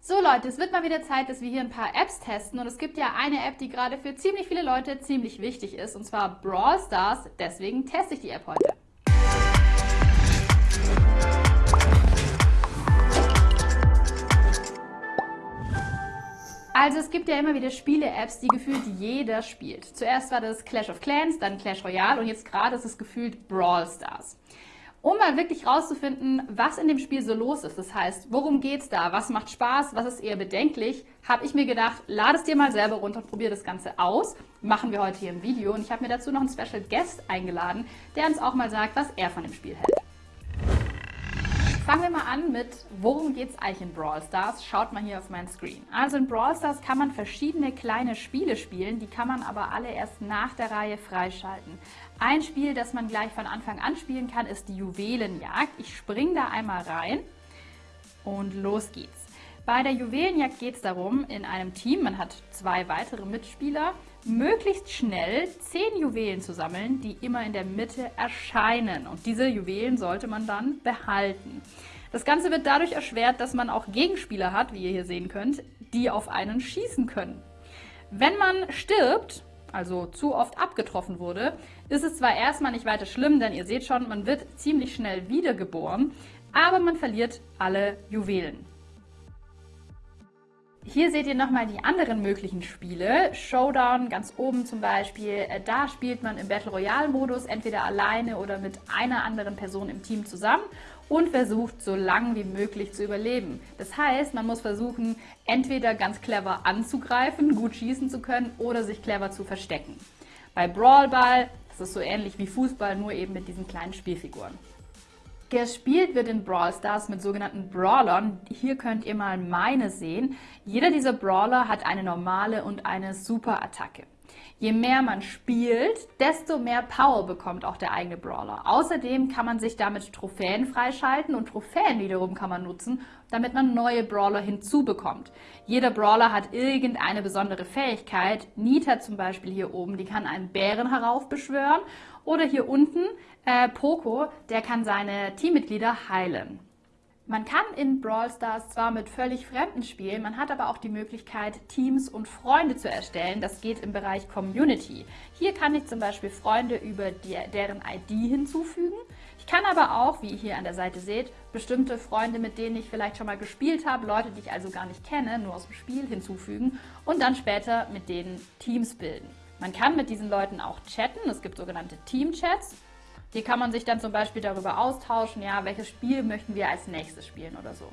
So Leute, es wird mal wieder Zeit, dass wir hier ein paar Apps testen und es gibt ja eine App, die gerade für ziemlich viele Leute ziemlich wichtig ist und zwar Brawl Stars, deswegen teste ich die App heute. Also es gibt ja immer wieder Spiele-Apps, die gefühlt jeder spielt. Zuerst war das Clash of Clans, dann Clash Royale und jetzt gerade ist es gefühlt Brawl Stars. Um mal wirklich rauszufinden, was in dem Spiel so los ist, das heißt, worum geht's da, was macht Spaß, was ist eher bedenklich, habe ich mir gedacht, lade es dir mal selber runter und probiere das Ganze aus. Machen wir heute hier im Video. Und ich habe mir dazu noch einen Special Guest eingeladen, der uns auch mal sagt, was er von dem Spiel hält. Fangen wir mal an mit, worum geht es eigentlich in Brawl Stars? Schaut mal hier auf meinen Screen. Also in Brawl Stars kann man verschiedene kleine Spiele spielen, die kann man aber alle erst nach der Reihe freischalten. Ein Spiel, das man gleich von Anfang an spielen kann, ist die Juwelenjagd. Ich springe da einmal rein und los geht's. Bei der Juwelenjagd geht es darum, in einem Team, man hat zwei weitere Mitspieler, möglichst schnell zehn Juwelen zu sammeln, die immer in der Mitte erscheinen. Und diese Juwelen sollte man dann behalten. Das Ganze wird dadurch erschwert, dass man auch Gegenspieler hat, wie ihr hier sehen könnt, die auf einen schießen können. Wenn man stirbt, also zu oft abgetroffen wurde, ist es zwar erstmal nicht weiter schlimm, denn ihr seht schon, man wird ziemlich schnell wiedergeboren, aber man verliert alle Juwelen. Hier seht ihr nochmal die anderen möglichen Spiele. Showdown ganz oben zum Beispiel. Äh, da spielt man im Battle Royale Modus entweder alleine oder mit einer anderen Person im Team zusammen und versucht so lang wie möglich zu überleben. Das heißt, man muss versuchen, entweder ganz clever anzugreifen, gut schießen zu können oder sich clever zu verstecken. Bei Brawl Ball ist so ähnlich wie Fußball, nur eben mit diesen kleinen Spielfiguren. Gespielt wird in Brawl Stars mit sogenannten Brawlern. Hier könnt ihr mal meine sehen. Jeder dieser Brawler hat eine normale und eine Super-Attacke. Je mehr man spielt, desto mehr Power bekommt auch der eigene Brawler. Außerdem kann man sich damit Trophäen freischalten und Trophäen wiederum kann man nutzen, damit man neue Brawler hinzubekommt. Jeder Brawler hat irgendeine besondere Fähigkeit. Nita zum Beispiel hier oben, die kann einen Bären heraufbeschwören oder hier unten äh, Poco, der kann seine Teammitglieder heilen. Man kann in Brawl Stars zwar mit völlig Fremden spielen, man hat aber auch die Möglichkeit, Teams und Freunde zu erstellen. Das geht im Bereich Community. Hier kann ich zum Beispiel Freunde über die, deren ID hinzufügen. Ich kann aber auch, wie ihr hier an der Seite seht, bestimmte Freunde, mit denen ich vielleicht schon mal gespielt habe, Leute, die ich also gar nicht kenne, nur aus dem Spiel hinzufügen und dann später mit denen Teams bilden. Man kann mit diesen Leuten auch chatten, es gibt sogenannte Team-Chats. Hier kann man sich dann zum Beispiel darüber austauschen, ja, welches Spiel möchten wir als nächstes spielen oder so.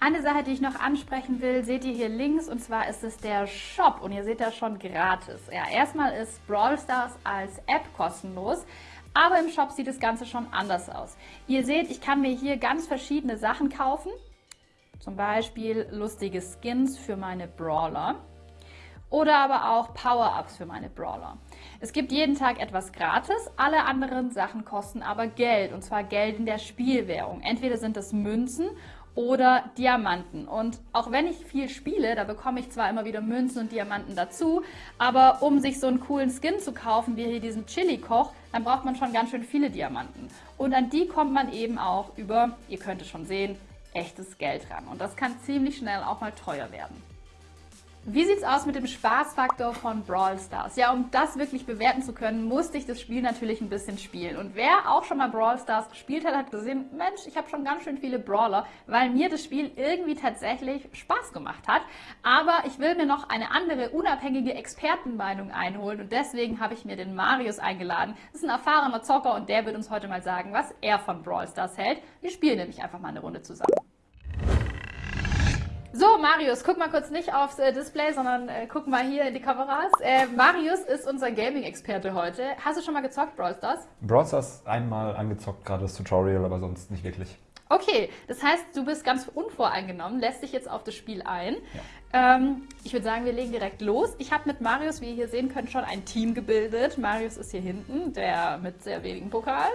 Eine Sache, die ich noch ansprechen will, seht ihr hier links und zwar ist es der Shop und ihr seht das schon gratis. Ja, erstmal ist Brawl Stars als App kostenlos, aber im Shop sieht das Ganze schon anders aus. Ihr seht, ich kann mir hier ganz verschiedene Sachen kaufen, zum Beispiel lustige Skins für meine Brawler oder aber auch Power-Ups für meine Brawler. Es gibt jeden Tag etwas gratis, alle anderen Sachen kosten aber Geld und zwar Geld in der Spielwährung. Entweder sind es Münzen oder Diamanten. Und auch wenn ich viel spiele, da bekomme ich zwar immer wieder Münzen und Diamanten dazu, aber um sich so einen coolen Skin zu kaufen, wie hier diesen Chili-Koch, dann braucht man schon ganz schön viele Diamanten. Und an die kommt man eben auch über, ihr könnt es schon sehen, echtes Geld ran. Und das kann ziemlich schnell auch mal teuer werden. Wie sieht's aus mit dem Spaßfaktor von Brawl Stars? Ja, um das wirklich bewerten zu können, musste ich das Spiel natürlich ein bisschen spielen. Und wer auch schon mal Brawl Stars gespielt hat, hat gesehen, Mensch, ich habe schon ganz schön viele Brawler, weil mir das Spiel irgendwie tatsächlich Spaß gemacht hat. Aber ich will mir noch eine andere, unabhängige Expertenmeinung einholen und deswegen habe ich mir den Marius eingeladen. Das ist ein erfahrener Zocker und der wird uns heute mal sagen, was er von Brawl Stars hält. Wir spielen nämlich einfach mal eine Runde zusammen. So, Marius, guck mal kurz nicht aufs äh, Display, sondern äh, guck mal hier in die Kameras. Äh, Marius ist unser Gaming-Experte heute. Hast du schon mal gezockt, Brawl Stars? Brawl Stars einmal angezockt, gerade das Tutorial, aber sonst nicht wirklich. Okay, das heißt, du bist ganz unvoreingenommen, lässt dich jetzt auf das Spiel ein. Ja. Ähm, ich würde sagen, wir legen direkt los. Ich habe mit Marius, wie ihr hier sehen könnt, schon ein Team gebildet. Marius ist hier hinten, der mit sehr wenigen Pokalen.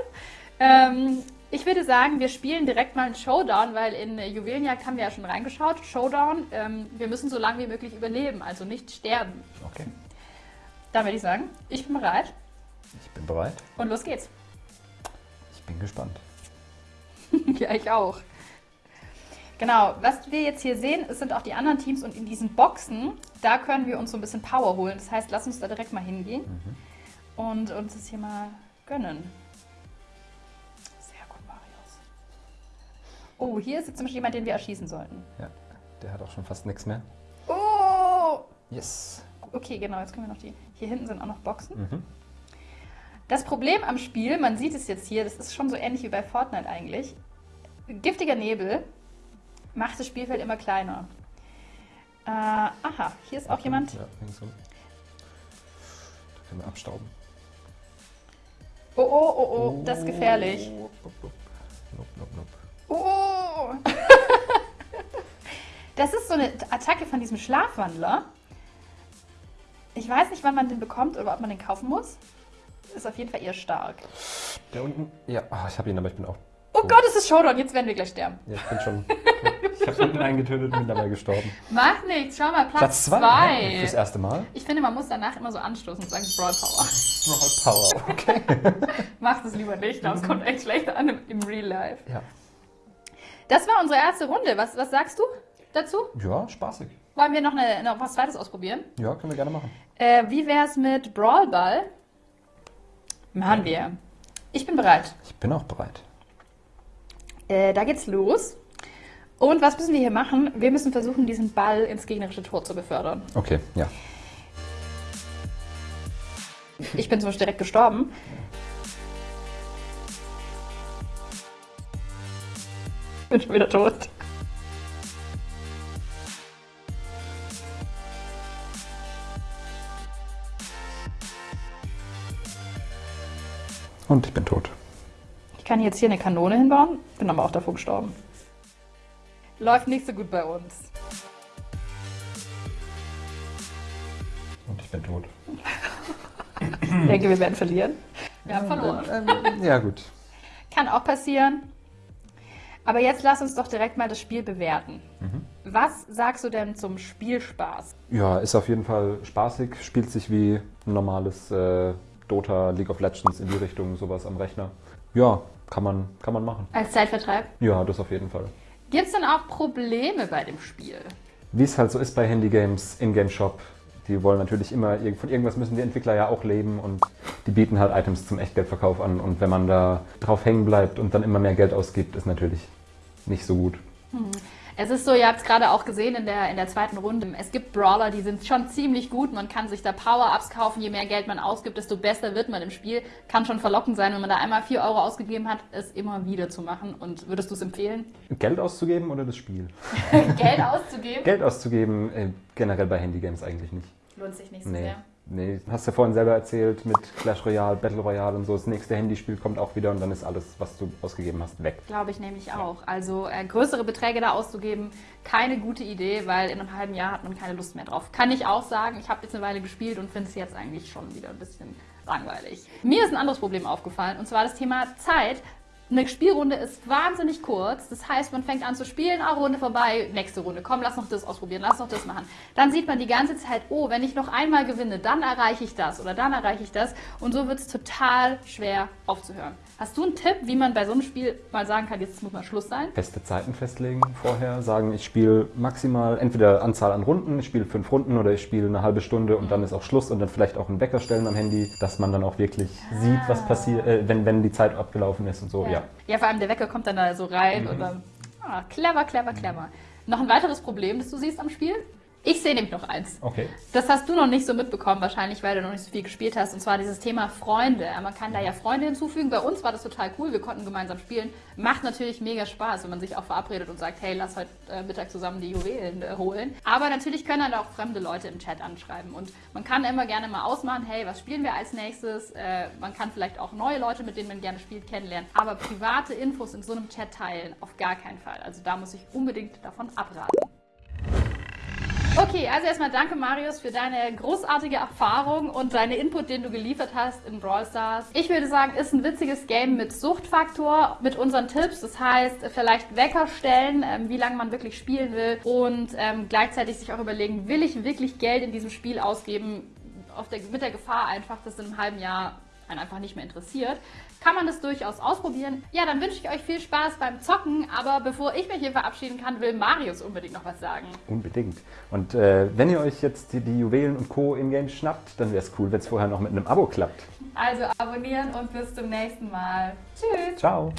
Ähm, ich würde sagen, wir spielen direkt mal einen Showdown, weil in Juwelenjagd haben wir ja schon reingeschaut. Showdown, ähm, wir müssen so lange wie möglich überleben, also nicht sterben. Okay. Dann würde ich sagen, ich bin bereit. Ich bin bereit. Und los geht's. Ich bin gespannt. ja, ich auch. Genau, was wir jetzt hier sehen, sind auch die anderen Teams und in diesen Boxen, da können wir uns so ein bisschen Power holen. Das heißt, lass uns da direkt mal hingehen Mhm. und uns das hier mal gönnen. Oh, hier ist jetzt zum Beispiel jemand, den wir erschießen sollten. Ja, der hat auch schon fast nichts mehr. Oh! Yes. Okay, genau, jetzt können wir noch die. Hier hinten sind auch noch Boxen. Mhm. Das Problem am Spiel, man sieht es jetzt hier, das ist schon so ähnlich wie bei Fortnite eigentlich. Giftiger Nebel macht das Spielfeld immer kleiner. Äh, aha, hier ist auch jemand. Ja, ringsum. Da können wir abstauben. Oh, oh, oh, oh, das ist gefährlich. Oh, Nope, nope, nope, nope. Oh! Das ist so eine Attacke von diesem Schlafwandler. Ich weiß nicht, wann man den bekommt oder ob man den kaufen muss. Ist auf jeden Fall eher stark. Der unten? Ja, ah, ich habe ihn, aber ich bin auch. Oh tot. Gott, es ist Showdown, jetzt werden wir gleich sterben. Ja, ich bin schon. ich habe unten einen getötet und bin dabei gestorben. Macht nichts, schau mal, Platz Platz 2. 2. Fürs erste Mal. Ich finde, man muss danach immer so anstoßen und sagen Brawl Power. Brawl Power, okay. Macht es lieber nicht, das kommt echt schlechter an im, im Real Life. Ja. Das war unsere erste Runde. Was, was sagst du dazu? Ja, spaßig. Wollen wir noch, eine, noch was zweites ausprobieren? Ja, können wir gerne machen. Äh, wie wär's mit Brawl Ball? Machen wir. Ich bin bereit. Ich bin auch bereit. Äh, da geht's los. Und was müssen wir hier machen? Wir müssen versuchen, diesen Ball ins gegnerische Tor zu befördern. Okay, ja. Ich bin zum Beispiel direkt gestorben. Bin schon wieder tot. Und ich bin tot. Ich kann jetzt hier eine Kanone hinbauen, bin aber auch davor gestorben. Läuft nicht so gut bei uns. Und ich bin tot. Ich denke, wir werden verlieren. Wir haben verloren. Ähm, ja, gut. Kann auch passieren. Aber jetzt lass uns doch direkt mal das Spiel bewerten. Was sagst du denn zum Spielspaß? Ja, ist auf jeden Fall spaßig. Spielt sich wie ein normales äh, Dota, League of Legends in die Richtung, sowas am Rechner. Ja, kann man, kann man machen. Als Zeitvertreib? Ja, das auf jeden Fall. Gibt es denn auch Probleme bei dem Spiel? Wie es halt so ist bei Handygames, Ingame-Shop, die wollen natürlich immer, von irgendwas müssen die Entwickler ja auch leben und die bieten halt Items zum Echtgeldverkauf an. Und wenn man da drauf hängen bleibt und dann immer mehr Geld ausgibt, ist natürlich nicht so gut. Es ist so, ihr habt es gerade auch gesehen in der, in der zweiten Runde. Es gibt Brawler, die sind schon ziemlich gut. Man kann sich da Power-Ups kaufen. Je mehr Geld man ausgibt, desto besser wird man im Spiel. Kann schon verlockend sein, wenn man da einmal 4 Euro ausgegeben hat, es immer wieder zu machen. Und würdest du es empfehlen, Geld auszugeben oder das Spiel? Geld auszugeben? Geld auszugeben äh, generell bei Handygames eigentlich nicht. Lohnt sich nicht so Nee. sehr. Nee, hast du vorhin selber erzählt mit Clash Royale, Battle Royale und so. Das nächste Handyspiel kommt auch wieder und dann ist alles, was du ausgegeben hast, weg. Glaube ich nämlich auch. Also äh, größere Beträge da auszugeben, keine gute Idee, weil in einem halben Jahr hat man keine Lust mehr drauf. Kann ich auch sagen, ich habe jetzt eine Weile gespielt und finde es jetzt eigentlich schon wieder ein bisschen langweilig. Mir ist ein anderes Problem aufgefallen und zwar das Thema Zeit. Eine Spielrunde ist wahnsinnig kurz. Das heißt, man fängt an zu spielen, ah, Runde vorbei, nächste Runde. Komm, lass noch das ausprobieren, lass noch das machen. Dann sieht man die ganze Zeit, oh, wenn ich noch einmal gewinne, dann erreiche ich das oder dann erreiche ich das. Und so wird es total schwer aufzuhören. Hast du einen Tipp, wie man bei so einem Spiel mal sagen kann, jetzt muss mal Schluss sein? Feste Zeiten festlegen vorher, sagen, ich spiele maximal entweder Anzahl an Runden, ich spiele fünf Runden oder ich spiele eine halbe Stunde und dann ist auch Schluss und dann vielleicht auch einen Wecker stellen am Handy, dass man dann auch wirklich sieht, was passiert, äh, wenn, wenn die Zeit abgelaufen ist und so, ja. Ja, vor allem der Wecker kommt dann da so rein und dann. Ah, clever, clever, clever. Noch ein weiteres Problem, das du siehst am Spiel? Ich sehe nämlich noch eins. Okay. Das hast du noch nicht so mitbekommen, wahrscheinlich, weil du noch nicht so viel gespielt hast. Und zwar dieses Thema Freunde. Man kann da ja Freunde hinzufügen. Bei uns war das total cool. Wir konnten gemeinsam spielen. Macht natürlich mega Spaß, wenn man sich auch verabredet und sagt, hey, lass heute äh, Mittag zusammen die Juwelen äh, holen. Aber natürlich können dann auch fremde Leute im Chat anschreiben. Und man kann immer gerne mal ausmachen, hey, was spielen wir als nächstes? Äh, man kann vielleicht auch neue Leute, mit denen man gerne spielt, kennenlernen. Aber private Infos in so einem Chat teilen, auf gar keinen Fall. Also da muss ich unbedingt davon abraten. Okay, also erstmal danke Marius für deine großartige Erfahrung und deine Input, den du geliefert hast in Brawl Stars. Ich würde sagen, ist ein witziges Game mit Suchtfaktor, mit unseren Tipps. Das heißt, vielleicht Wecker stellen, ähm, wie lange man wirklich spielen will und ähm, gleichzeitig sich auch überlegen, will ich wirklich Geld in diesem Spiel ausgeben, der, mit der Gefahr einfach, dass in einem halben Jahr einen einfach nicht mehr interessiert, kann man das durchaus ausprobieren. Ja, dann wünsche ich euch viel Spaß beim Zocken, aber bevor ich mich hier verabschieden kann, will Marius unbedingt noch was sagen. Unbedingt. Und äh, wenn ihr euch jetzt die, die Juwelen und Co. im Game schnappt, dann wäre es cool, wenn es vorher noch mit einem Abo klappt. Also abonnieren und bis zum nächsten Mal. Tschüss. Ciao.